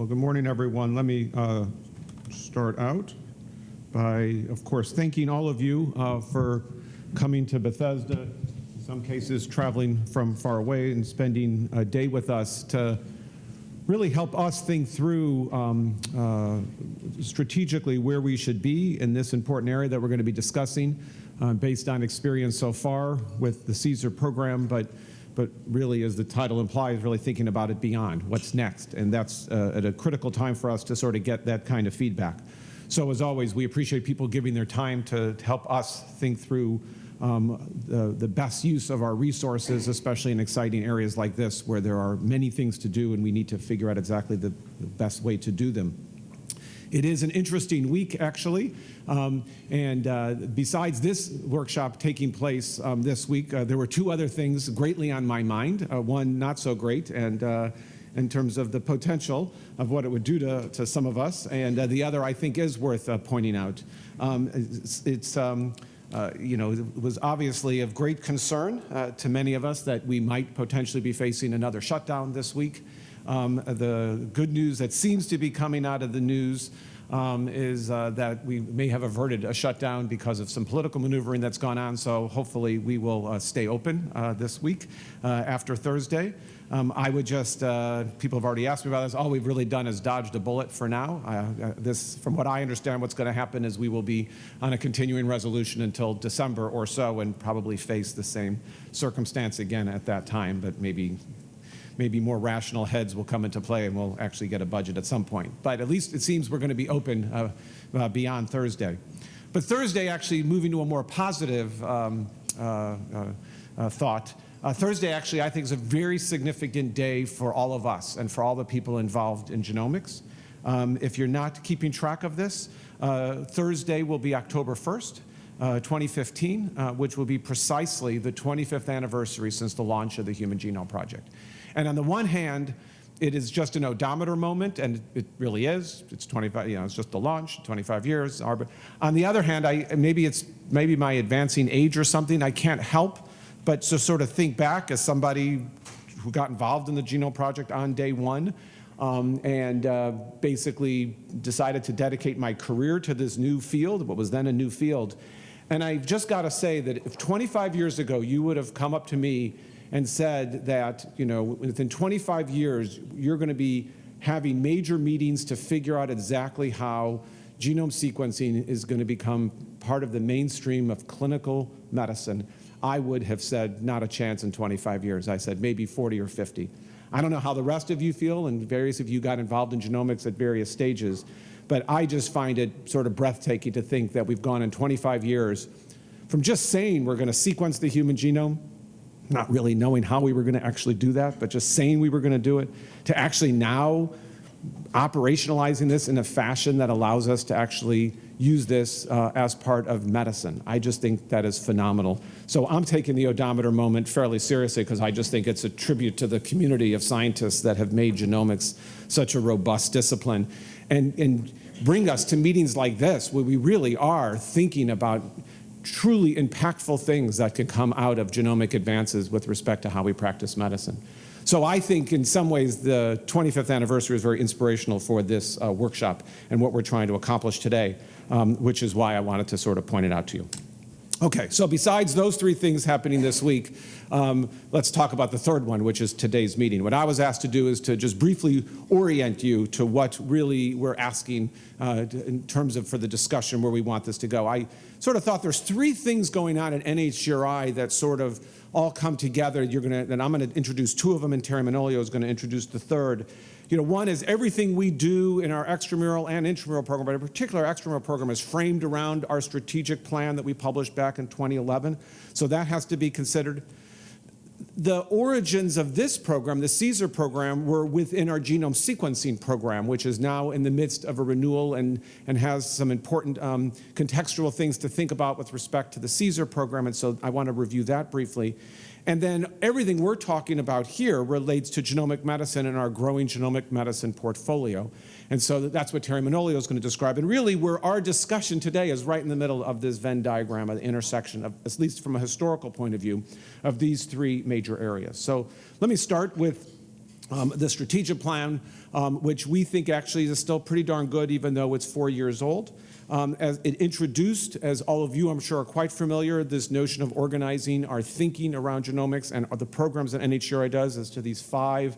Well, good morning, everyone. Let me uh, start out by, of course, thanking all of you uh, for coming to Bethesda, in some cases traveling from far away and spending a day with us to really help us think through um, uh, strategically where we should be in this important area that we're going to be discussing uh, based on experience so far with the CSER program, but but really, as the title implies, really thinking about it beyond, what's next. And that's uh, at a critical time for us to sort of get that kind of feedback. So as always, we appreciate people giving their time to, to help us think through um, the, the best use of our resources, especially in exciting areas like this where there are many things to do and we need to figure out exactly the, the best way to do them. It is an interesting week, actually. Um, and uh, besides this workshop taking place um, this week, uh, there were two other things greatly on my mind. Uh, one not so great, and uh, in terms of the potential of what it would do to, to some of us, and uh, the other I think is worth uh, pointing out. Um, it's, it's um, uh, you know, it was obviously of great concern uh, to many of us that we might potentially be facing another shutdown this week. Um, the good news that seems to be coming out of the news um, is uh, that we may have averted a shutdown because of some political maneuvering that's gone on. So hopefully we will uh, stay open uh, this week uh, after Thursday. Um, I would just, uh, people have already asked me about this, all we've really done is dodged a bullet for now. Uh, this, from what I understand, what's going to happen is we will be on a continuing resolution until December or so and probably face the same circumstance again at that time, but maybe maybe more rational heads will come into play and we'll actually get a budget at some point. But at least it seems we're going to be open uh, uh, beyond Thursday. But Thursday, actually moving to a more positive um, uh, uh, uh thought, Thursday actually I think is a very significant day for all of us and for all the people involved in genomics. Um, if you're not keeping track of this, Thursday will be October 1st. Uh, 2015, uh, which will be precisely the 25th anniversary since the launch of the Human Genome Project. And on the one hand, it is just an odometer moment, and it really is. It's 25, you know, it's just the launch, 25 years. On the other hand, I, maybe it's maybe my advancing age or something. I can't help but to sort of think back as somebody who got involved in the Genome Project on day one, um, and uh, basically decided to dedicate my career to this new field, what was then a new field. And I've just got to say that if 25 years ago you would have come up to me and said that, you know, within 25 years, you're going to be having major meetings to figure out exactly how genome sequencing is going to become part of the mainstream of clinical medicine, I would have said not a chance in 25 years. I said maybe 40 or 50. I don't know how the rest of you feel, and various of you got involved in genomics at various stages, but I just find it sort of breathtaking to think that we've gone in 25 years from just saying we're going to sequence the human genome not really knowing how we were going to actually do that, but just saying we were going to do it, to actually now operationalizing this in a fashion that allows us to actually use this uh, as part of medicine. I just think that is phenomenal. So I'm taking the odometer moment fairly seriously because I just think it's a tribute to the community of scientists that have made genomics such a robust discipline and, and bring us to meetings like this where we really are thinking about truly impactful things that could come out of genomic advances with respect to how we practice medicine. So I think in some ways the 25th anniversary is very inspirational for this uh, workshop and what we're trying to accomplish today, um, which is why I wanted to sort of point it out to you. Okay, so besides those three things happening this week, um, let's talk about the third one, which is today's meeting. What I was asked to do is to just briefly orient you to what really we're asking uh, in terms of for the discussion where we want this to go. I sort of thought there's three things going on at NHGRI that sort of all come together. You're to, and I'm going to introduce two of them, and Terry Manolio is going to introduce the third. You know, one is everything we do in our extramural and intramural program, but in particular extramural program is framed around our strategic plan that we published back in 2011. So that has to be considered. The origins of this program, the CSER program, were within our genome sequencing program, which is now in the midst of a renewal and, and has some important um, contextual things to think about with respect to the CSER program, and so I want to review that briefly. And then everything we're talking about here relates to genomic medicine and our growing genomic medicine portfolio. And so that's what Terry Manolio is going to describe. And really, where our discussion today is right in the middle of this Venn diagram, of the intersection, of, at least from a historical point of view, of these three major areas. So let me start with um, the strategic plan, um, which we think actually is still pretty darn good, even though it's four years old. Um, as it introduced, as all of you I'm sure are quite familiar, this notion of organizing our thinking around genomics and the programs that NHGRI does as to these five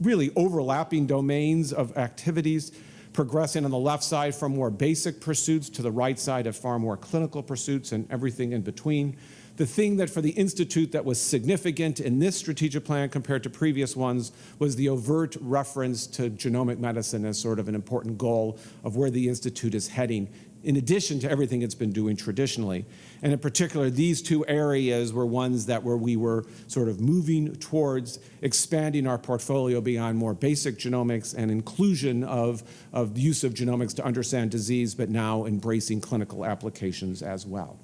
really overlapping domains of activities, progressing on the left side from more basic pursuits to the right side of far more clinical pursuits and everything in between. The thing that for the Institute that was significant in this strategic plan compared to previous ones was the overt reference to genomic medicine as sort of an important goal of where the Institute is heading in addition to everything it's been doing traditionally. And in particular, these two areas were ones that where we were sort of moving towards expanding our portfolio beyond more basic genomics and inclusion of, of use of genomics to understand disease, but now embracing clinical applications as well.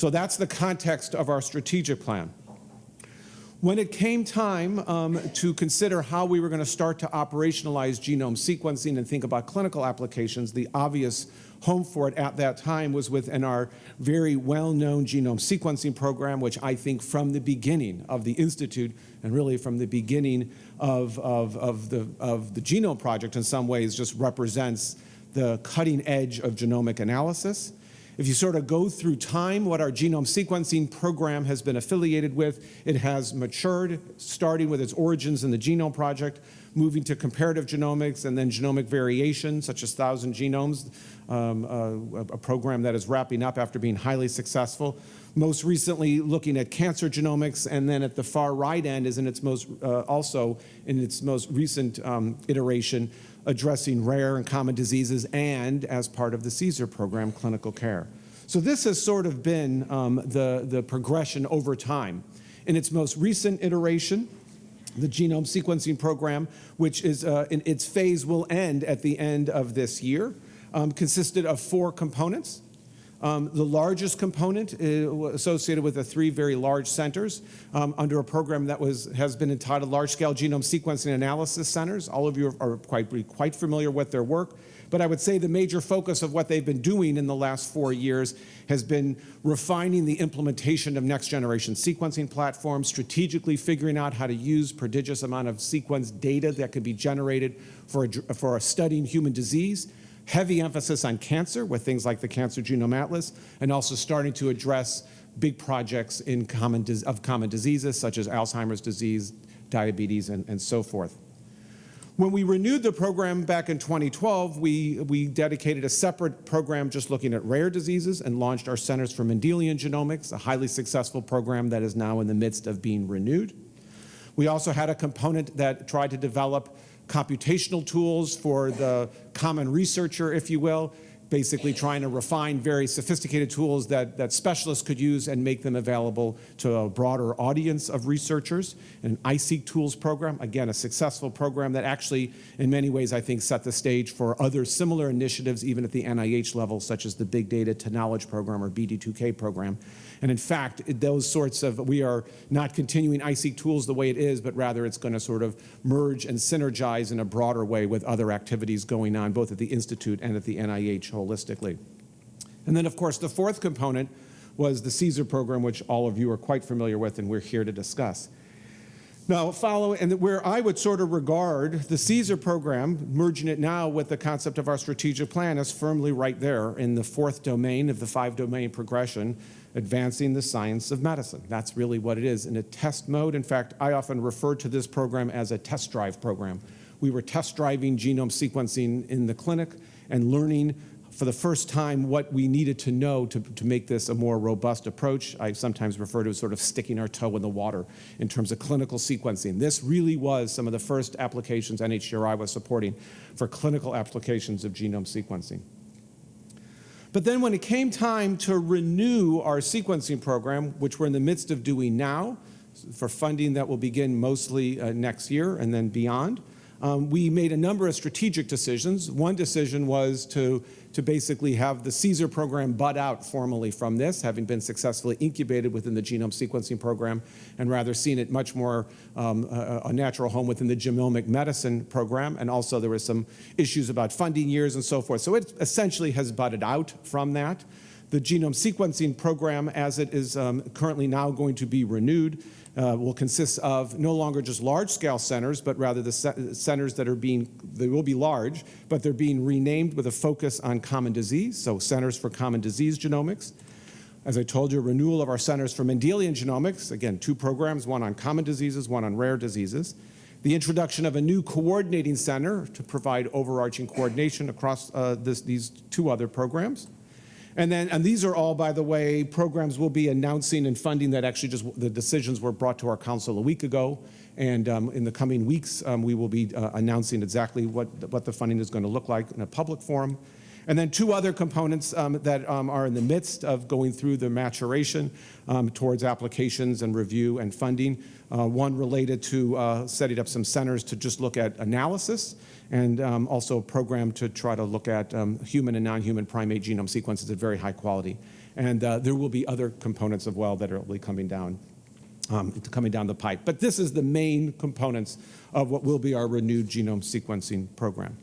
So that's the context of our strategic plan. When it came time um, to consider how we were going to start to operationalize genome sequencing and think about clinical applications, the obvious home for it at that time was within our very well-known genome sequencing program, which I think from the beginning of the Institute and really from the beginning of, of, of, the, of the Genome Project in some ways just represents the cutting edge of genomic analysis. If you sort of go through time, what our genome sequencing program has been affiliated with, it has matured, starting with its origins in the Genome Project, moving to comparative genomics and then genomic variation, such as Thousand Genomes, um, uh, a program that is wrapping up after being highly successful. Most recently, looking at cancer genomics, and then at the far right end is in its most, uh, also in its most recent um, iteration, addressing rare and common diseases and as part of the CSER program, clinical care. So this has sort of been um, the, the progression over time. In its most recent iteration, the genome sequencing program, which is uh, in its phase will end at the end of this year, um, consisted of four components. Um, the largest component uh, associated with the three very large centers um, under a program that was, has been entitled Large-Scale Genome Sequencing Analysis Centers. All of you are, are quite, quite familiar with their work. But I would say the major focus of what they've been doing in the last four years has been refining the implementation of next generation sequencing platforms, strategically figuring out how to use prodigious amount of sequence data that could be generated for, a, for a studying human disease, heavy emphasis on cancer with things like the Cancer Genome Atlas, and also starting to address big projects in common of common diseases such as Alzheimer's disease, diabetes, and, and so forth. When we renewed the program back in 2012, we, we dedicated a separate program just looking at rare diseases and launched our Centers for Mendelian Genomics, a highly successful program that is now in the midst of being renewed. We also had a component that tried to develop computational tools for the common researcher, if you will, basically trying to refine very sophisticated tools that, that specialists could use and make them available to a broader audience of researchers. An iSeq Tools program, again, a successful program that actually, in many ways, I think set the stage for other similar initiatives, even at the NIH level, such as the Big Data to Knowledge program or BD2K program. And in fact, those sorts of, we are not continuing iSeq tools the way it is, but rather it's going to sort of merge and synergize in a broader way with other activities going on, both at the Institute and at the NIH holistically. And then, of course, the fourth component was the CSER program, which all of you are quite familiar with and we're here to discuss. Now, follow, and where I would sort of regard the CSER program, merging it now with the concept of our strategic plan, is firmly right there in the fourth domain of the five domain progression, advancing the science of medicine. That's really what it is in a test mode. In fact, I often refer to this program as a test drive program. We were test driving genome sequencing in the clinic and learning for the first time what we needed to know to, to make this a more robust approach. I sometimes refer to as sort of sticking our toe in the water in terms of clinical sequencing. This really was some of the first applications NHGRI was supporting for clinical applications of genome sequencing. But then when it came time to renew our sequencing program, which we're in the midst of doing now, for funding that will begin mostly uh, next year and then beyond, um, we made a number of strategic decisions. One decision was to, to basically have the CSER program bud out formally from this, having been successfully incubated within the genome sequencing program, and rather seen it much more um, a, a, natural home within the genomic medicine program. And also there were some issues about funding years and so forth. So it essentially has budded out from that. The genome sequencing program, as it is um, currently now going to be renewed, uh, will consist of no longer just large-scale centers, but rather the centers that are being, they will be large, but they're being renamed with a focus on common disease, so Centers for Common Disease Genomics. As I told you, renewal of our Centers for Mendelian Genomics, again, two programs, one on common diseases, one on rare diseases. The introduction of a new coordinating center to provide overarching coordination across uh, this, these two other programs. And then, and these are all, by the way, programs we'll be announcing and funding that actually just, the decisions were brought to our council a week ago. And um, in the coming weeks, um, we will be uh, announcing exactly what, what the funding is going to look like in a public forum. And then two other components um, that um, are in the midst of going through the maturation um, towards applications and review and funding. Uh, one related to uh, setting up some centers to just look at analysis and um, also a program to try to look at um, human and non-human primate genome sequences at very high quality. And uh, there will be other components as well that are be coming down, um, coming down the pipe. But this is the main components of what will be our renewed genome sequencing program.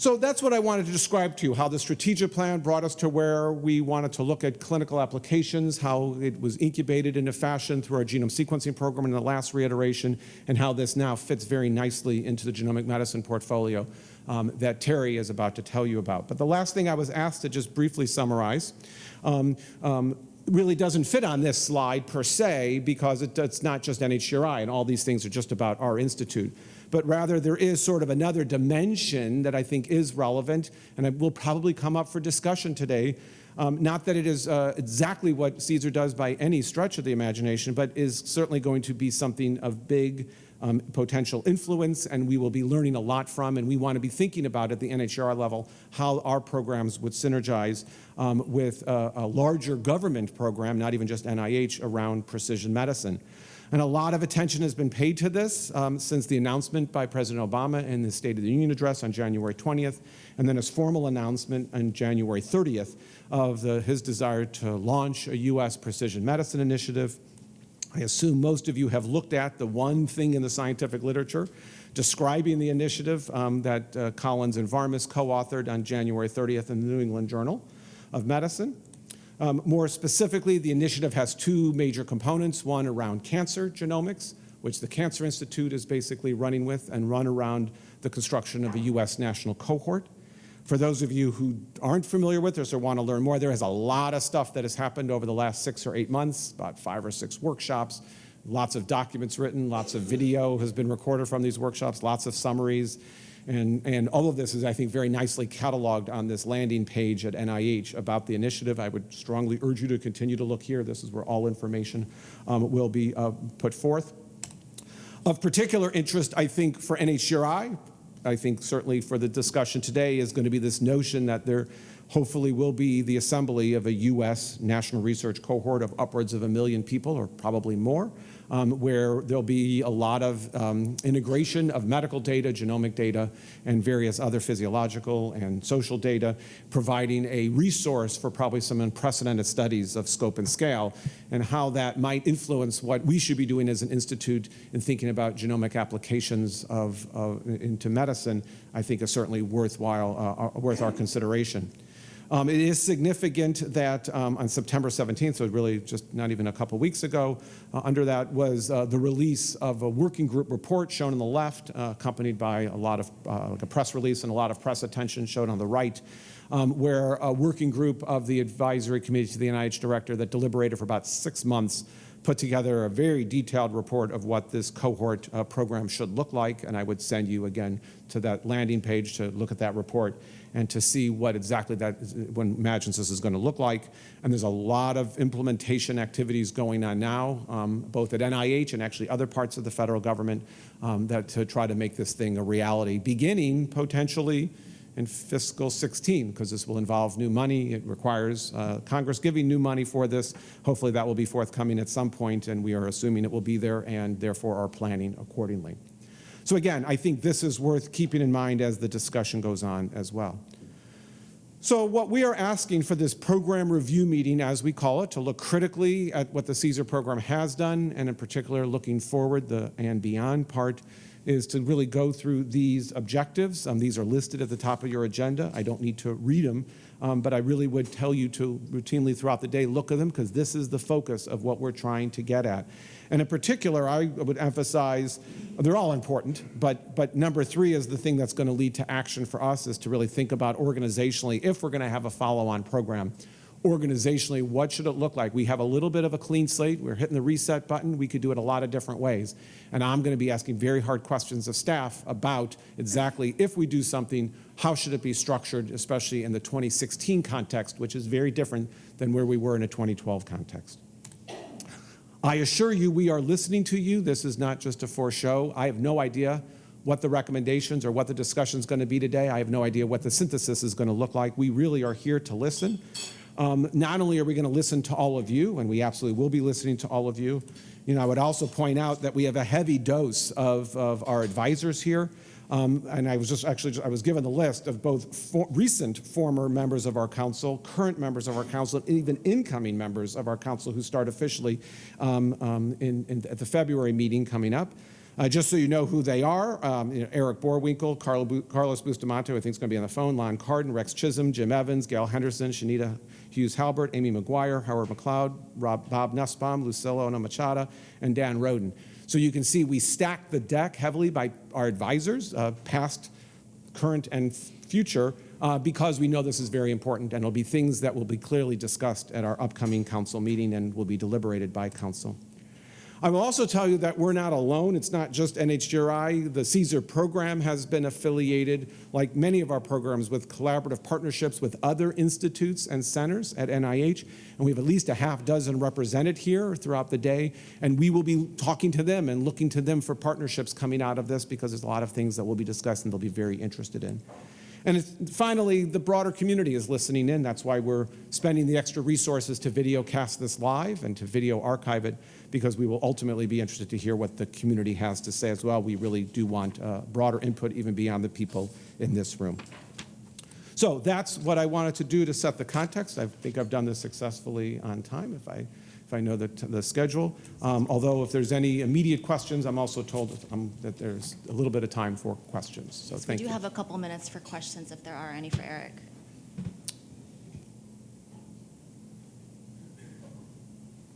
So that's what I wanted to describe to you, how the strategic plan brought us to where we wanted to look at clinical applications, how it was incubated in a fashion through our genome sequencing program in the last reiteration, and how this now fits very nicely into the genomic medicine portfolio um, that Terry is about to tell you about. But the last thing I was asked to just briefly summarize um, um, really doesn't fit on this slide per se because it, it's not just NHGRI and all these things are just about our institute but rather there is sort of another dimension that I think is relevant and it will probably come up for discussion today. Um, not that it is uh, exactly what CSER does by any stretch of the imagination, but is certainly going to be something of big um, potential influence and we will be learning a lot from and we want to be thinking about at the NHGRI level how our programs would synergize um, with a, a larger government program, not even just NIH, around precision medicine. And a lot of attention has been paid to this um, since the announcement by President Obama in the State of the Union address on January 20th, and then his formal announcement on January 30th of the, his desire to launch a U.S. precision medicine initiative. I assume most of you have looked at the one thing in the scientific literature describing the initiative um, that uh, Collins and Varmus co-authored on January 30th in the New England Journal of Medicine. Um, more specifically, the initiative has two major components, one around cancer genomics, which the Cancer Institute is basically running with, and run around the construction of a U.S. national cohort. For those of you who aren't familiar with this or want to learn more, there is a lot of stuff that has happened over the last six or eight months, about five or six workshops, lots of documents written, lots of video has been recorded from these workshops, lots of summaries, and, and all of this is, I think, very nicely cataloged on this landing page at NIH about the initiative. I would strongly urge you to continue to look here. This is where all information um, will be uh, put forth. Of particular interest, I think, for NHGRI, I think certainly for the discussion today is going to be this notion that there hopefully will be the assembly of a U.S. national research cohort of upwards of a million people or probably more um, where there'll be a lot of um, integration of medical data, genomic data, and various other physiological and social data, providing a resource for probably some unprecedented studies of scope and scale, and how that might influence what we should be doing as an institute in thinking about genomic applications of, of into medicine, I think is certainly worthwhile, uh, uh worth our consideration. Um, it is significant that um, on September 17th, so really just not even a couple weeks ago, uh, under that was uh, the release of a working group report shown on the left, uh, accompanied by a lot of uh, like a press release and a lot of press attention shown on the right, um, where a working group of the advisory committee to the NIH director that deliberated for about six months put together a very detailed report of what this cohort uh, program should look like, and I would send you again to that landing page to look at that report and to see what exactly that one imagines this is going to look like. And there's a lot of implementation activities going on now, um, both at NIH and actually other parts of the federal government um, that to try to make this thing a reality, beginning potentially in fiscal 16, because this will involve new money. It requires uh, Congress giving new money for this. Hopefully that will be forthcoming at some point, and we are assuming it will be there and therefore are planning accordingly. So again, I think this is worth keeping in mind as the discussion goes on as well. So what we are asking for this program review meeting, as we call it, to look critically at what the CSER program has done, and in particular looking forward the and beyond part, is to really go through these objectives. Um, These are listed at the top of your agenda. I don't need to read them, um, but I really would tell you to routinely throughout the day look at them because this is the focus of what we're trying to get at. And in particular, I would emphasize, they're all important, but, but number three is the thing that's going to lead to action for us is to really think about organizationally, if we're going to have a follow-on program, organizationally, what should it look like? We have a little bit of a clean slate. We're hitting the reset button. We could do it a lot of different ways. And I'm going to be asking very hard questions of staff about exactly if we do something, how should it be structured, especially in the 2016 context, which is very different than where we were in a 2012 context. I assure you we are listening to you. This is not just a for show. I have no idea what the recommendations or what the discussion is going to be today. I have no idea what the synthesis is going to look like. We really are here to listen. Um, not only are we going to listen to all of you, and we absolutely will be listening to all of you, you know, I would also point out that we have a heavy dose of, of our advisors here. Um, and I was just actually, I was given the list of both for, recent former members of our council, current members of our council, and even incoming members of our council who start officially um, um, in, in, at the February meeting coming up. Uh, just so you know who they are, um, you know, Eric Boerwinkle, Carlos Bustamante, I think is going to be on the phone, Lon Cardon, Rex Chisholm, Jim Evans, Gail Henderson, Chanita Hughes Halbert, Amy McGuire, Howard McLeod, Rob, Bob Nussbaum, Lucila Ohno-Machado, and Dan Roden. So you can see we stack the deck heavily by our advisors, uh, past, current, and future, uh, because we know this is very important, and it'll be things that will be clearly discussed at our upcoming council meeting and will be deliberated by council. I will also tell you that we're not alone. It's not just NHGRI. The CSER program has been affiliated, like many of our programs, with collaborative partnerships with other institutes and centers at NIH. And we have at least a half dozen represented here throughout the day. And we will be talking to them and looking to them for partnerships coming out of this because there's a lot of things that we'll be discussing they'll be very interested in. And finally, the broader community is listening in. That's why we're spending the extra resources to video cast this live and to video archive it, because we will ultimately be interested to hear what the community has to say as well. We really do want uh, broader input even beyond the people in this room. So that's what I wanted to do to set the context. I think I've done this successfully on time if I, if I know the, the schedule. Um, although if there's any immediate questions, I'm also told um, that there's a little bit of time for questions. So We thank do you. have a couple minutes for questions if there are any for Eric.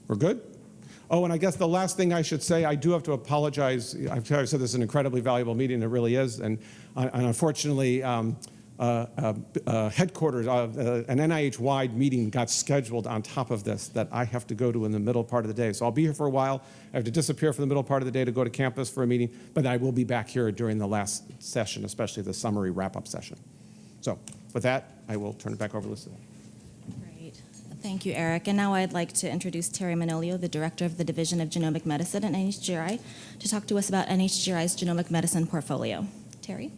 We're good? Oh, and I guess the last thing I should say, I do have to apologize. I've said this is an incredibly valuable meeting, it really is. And, and unfortunately, um, uh, uh, uh, headquarters, uh, an NIH-wide meeting got scheduled on top of this that I have to go to in the middle part of the day. So I'll be here for a while. I have to disappear for the middle part of the day to go to campus for a meeting, but I will be back here during the last session, especially the summary wrap-up session. So with that, I will turn it back over to Lucille. Thank you, Eric. And now I'd like to introduce Terry Manolio, the Director of the Division of Genomic Medicine at NHGRI, to talk to us about NHGRI's genomic medicine portfolio. Terry?